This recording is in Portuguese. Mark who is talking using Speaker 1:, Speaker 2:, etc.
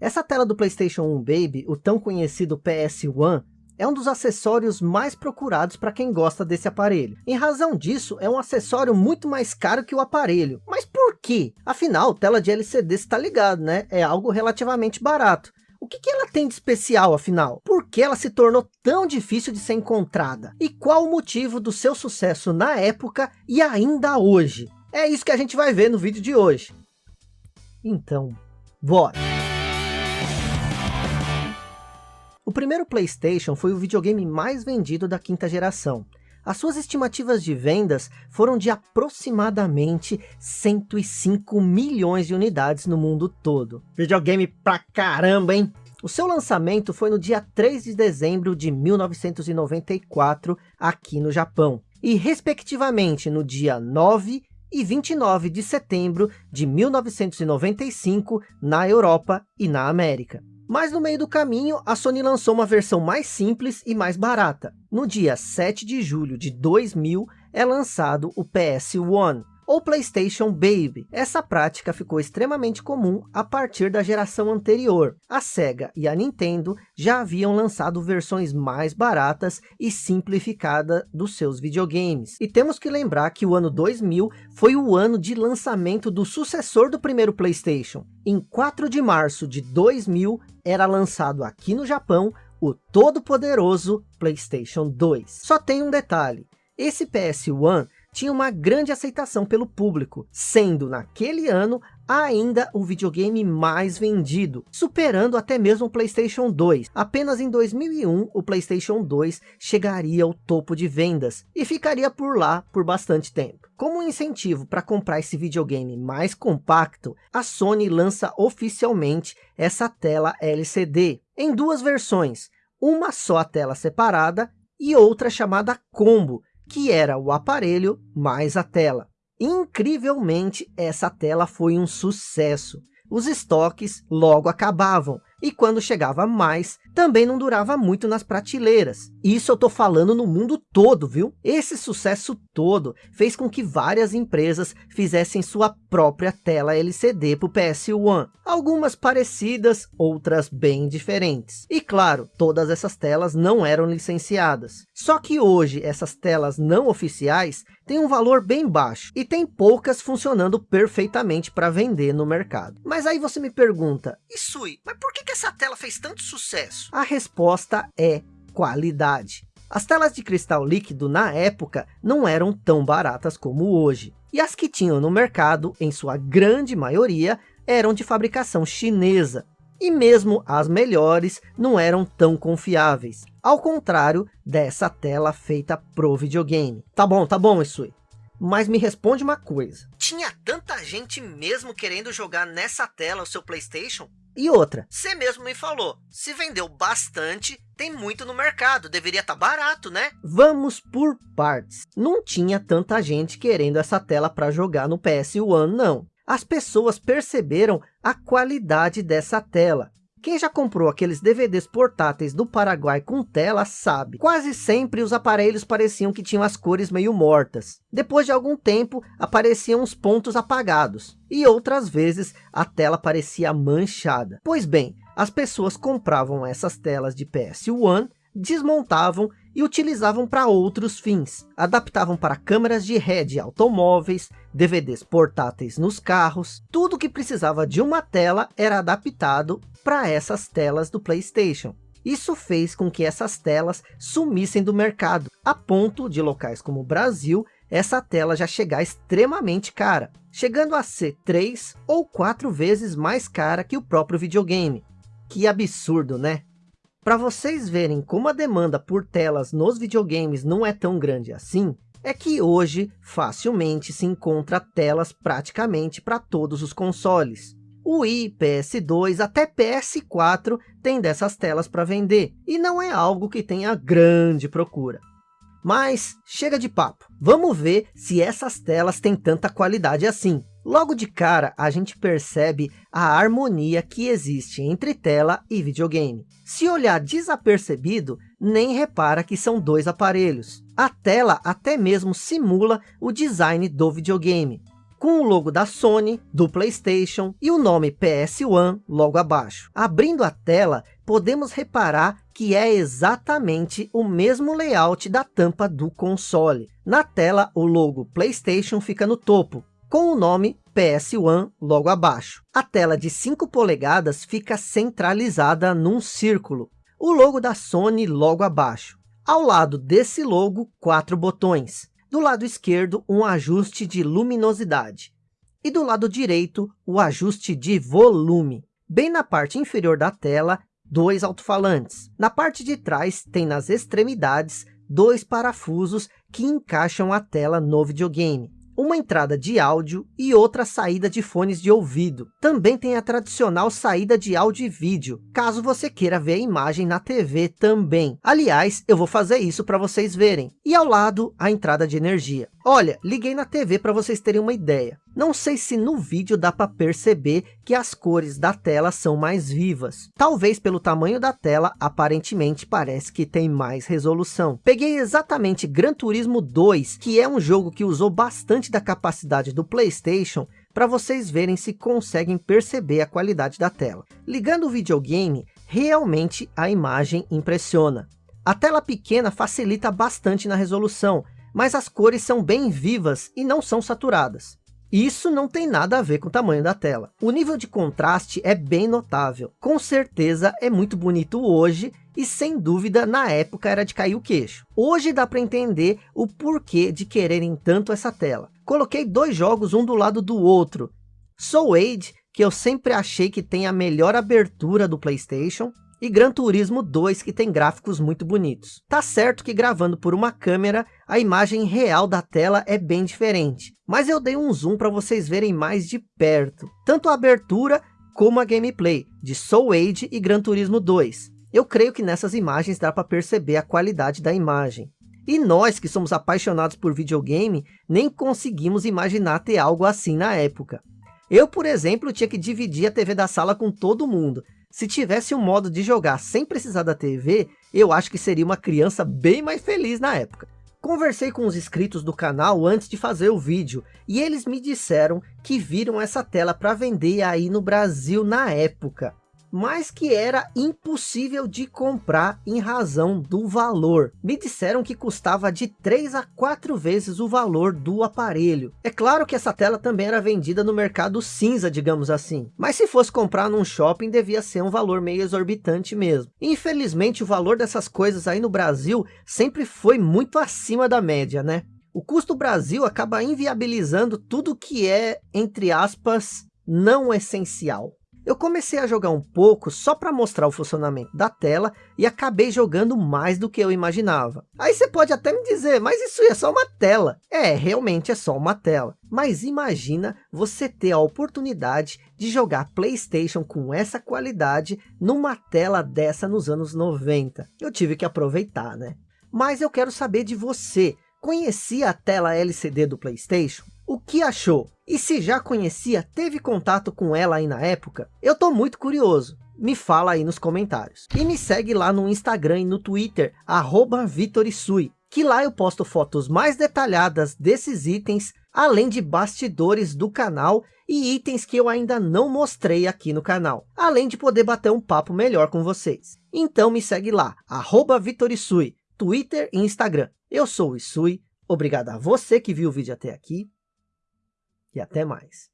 Speaker 1: Essa tela do Playstation 1 Baby, o tão conhecido PS1, é um dos acessórios mais procurados para quem gosta desse aparelho. Em razão disso, é um acessório muito mais caro que o aparelho. Mas por quê? Afinal, tela de LCD está ligado, né? É algo relativamente barato. O que, que ela tem de especial, afinal? Por que ela se tornou tão difícil de ser encontrada? E qual o motivo do seu sucesso na época e ainda hoje? É isso que a gente vai ver no vídeo de hoje. Então, bora! O primeiro Playstation foi o videogame mais vendido da quinta geração. As suas estimativas de vendas foram de aproximadamente 105 milhões de unidades no mundo todo. Videogame pra caramba, hein? O seu lançamento foi no dia 3 de dezembro de 1994, aqui no Japão. E respectivamente no dia 9 e 29 de setembro de 1995, na Europa e na América. Mas no meio do caminho, a Sony lançou uma versão mais simples e mais barata. No dia 7 de julho de 2000, é lançado o PS1, ou PlayStation Baby. Essa prática ficou extremamente comum a partir da geração anterior. A Sega e a Nintendo já haviam lançado versões mais baratas e simplificadas dos seus videogames. E temos que lembrar que o ano 2000 foi o ano de lançamento do sucessor do primeiro PlayStation. Em 4 de março de 2000 era lançado aqui no Japão o todo-poderoso PlayStation 2. Só tem um detalhe, esse PS1 tinha uma grande aceitação pelo público, sendo naquele ano ainda o videogame mais vendido, superando até mesmo o Playstation 2. Apenas em 2001 o Playstation 2 chegaria ao topo de vendas e ficaria por lá por bastante tempo. Como incentivo para comprar esse videogame mais compacto, a Sony lança oficialmente essa tela LCD em duas versões, uma só a tela separada e outra chamada Combo, que era o aparelho mais a tela. Incrivelmente, essa tela foi um sucesso. Os estoques logo acabavam, e quando chegava mais, também não durava muito nas prateleiras. Isso eu tô falando no mundo todo, viu? Esse sucesso todo fez com que várias empresas fizessem sua própria tela LCD para o PS1. Algumas parecidas, outras bem diferentes. E claro, todas essas telas não eram licenciadas. Só que hoje essas telas não oficiais têm um valor bem baixo e tem poucas funcionando perfeitamente para vender no mercado. Mas aí você me pergunta, Isui, mas por que que essa tela fez tanto sucesso? A resposta é qualidade. As telas de cristal líquido na época não eram tão baratas como hoje. E as que tinham no mercado, em sua grande maioria, eram de fabricação chinesa. E mesmo as melhores não eram tão confiáveis. Ao contrário dessa tela feita pro videogame. Tá bom, tá bom, Isui. Mas me responde uma coisa. Tinha tanta gente mesmo querendo jogar nessa tela o seu Playstation? E outra, você mesmo me falou, se vendeu bastante, tem muito no mercado, deveria estar tá barato, né? Vamos por partes. Não tinha tanta gente querendo essa tela para jogar no PS1, não. As pessoas perceberam a qualidade dessa tela. Quem já comprou aqueles DVDs portáteis do Paraguai com tela sabe. Quase sempre os aparelhos pareciam que tinham as cores meio mortas. Depois de algum tempo apareciam os pontos apagados. E outras vezes a tela parecia manchada. Pois bem, as pessoas compravam essas telas de PS1 desmontavam e utilizavam para outros fins. Adaptavam para câmeras de ré de automóveis, DVDs portáteis nos carros. Tudo que precisava de uma tela era adaptado para essas telas do Playstation. Isso fez com que essas telas sumissem do mercado, a ponto de locais como o Brasil, essa tela já chegar extremamente cara, chegando a ser três ou quatro vezes mais cara que o próprio videogame. Que absurdo, né? Para vocês verem como a demanda por telas nos videogames não é tão grande assim, é que hoje facilmente se encontra telas praticamente para todos os consoles. O Wii, PS2, até PS4 tem dessas telas para vender, e não é algo que tenha grande procura. Mas chega de papo, vamos ver se essas telas têm tanta qualidade assim. Logo de cara, a gente percebe a harmonia que existe entre tela e videogame. Se olhar desapercebido, nem repara que são dois aparelhos. A tela até mesmo simula o design do videogame. com o logo da Sony, do Playstation e o nome PS1 logo abaixo. Abrindo a tela, podemos reparar que é exatamente o mesmo layout da tampa do console. Na tela, o logo Playstation fica no topo, com o nome PS1 logo abaixo. A tela de 5 polegadas fica centralizada num círculo. O logo da Sony logo abaixo. Ao lado desse logo, quatro botões. Do lado esquerdo, um ajuste de luminosidade. E do lado direito, o ajuste de volume. Bem na parte inferior da tela, dois alto-falantes. Na parte de trás, tem nas extremidades, dois parafusos que encaixam a tela no videogame uma entrada de áudio e outra saída de fones de ouvido. Também tem a tradicional saída de áudio e vídeo, caso você queira ver a imagem na TV também. Aliás, eu vou fazer isso para vocês verem. E ao lado, a entrada de energia. Olha, liguei na TV para vocês terem uma ideia. Não sei se no vídeo dá para perceber que as cores da tela são mais vivas. Talvez pelo tamanho da tela, aparentemente parece que tem mais resolução. Peguei exatamente Gran Turismo 2, que é um jogo que usou bastante da capacidade do Playstation, para vocês verem se conseguem perceber a qualidade da tela. Ligando o videogame, realmente a imagem impressiona. A tela pequena facilita bastante na resolução, mas as cores são bem vivas e não são saturadas. Isso não tem nada a ver com o tamanho da tela. O nível de contraste é bem notável. Com certeza é muito bonito hoje e sem dúvida na época era de cair o queixo. Hoje dá para entender o porquê de quererem tanto essa tela. Coloquei dois jogos um do lado do outro. Soul Age, que eu sempre achei que tem a melhor abertura do Playstation, e Gran Turismo 2 que tem gráficos muito bonitos. Tá certo que gravando por uma câmera, a imagem real da tela é bem diferente, mas eu dei um zoom para vocês verem mais de perto, tanto a abertura como a gameplay de Soul Age e Gran Turismo 2. Eu creio que nessas imagens dá para perceber a qualidade da imagem. E nós que somos apaixonados por videogame, nem conseguimos imaginar ter algo assim na época. Eu, por exemplo, tinha que dividir a TV da sala com todo mundo, se tivesse um modo de jogar sem precisar da TV, eu acho que seria uma criança bem mais feliz na época. Conversei com os inscritos do canal antes de fazer o vídeo, e eles me disseram que viram essa tela para vender aí no Brasil na época mas que era impossível de comprar em razão do valor. Me disseram que custava de 3 a 4 vezes o valor do aparelho. É claro que essa tela também era vendida no mercado cinza, digamos assim. Mas se fosse comprar num shopping, devia ser um valor meio exorbitante mesmo. Infelizmente, o valor dessas coisas aí no Brasil sempre foi muito acima da média, né? O custo Brasil acaba inviabilizando tudo que é, entre aspas, não essencial. Eu comecei a jogar um pouco só para mostrar o funcionamento da tela e acabei jogando mais do que eu imaginava. Aí você pode até me dizer, mas isso é só uma tela. É, realmente é só uma tela. Mas imagina você ter a oportunidade de jogar Playstation com essa qualidade numa tela dessa nos anos 90. Eu tive que aproveitar, né? Mas eu quero saber de você. Conhecia a tela LCD do Playstation? O que achou? E se já conhecia, teve contato com ela aí na época? Eu tô muito curioso. Me fala aí nos comentários. E me segue lá no Instagram e no Twitter, arroba Vitorisui, que lá eu posto fotos mais detalhadas desses itens, além de bastidores do canal e itens que eu ainda não mostrei aqui no canal, além de poder bater um papo melhor com vocês. Então me segue lá, arroba Vitorisui, Twitter e Instagram. Eu sou o Isui, obrigado a você que viu o vídeo até aqui, e até mais.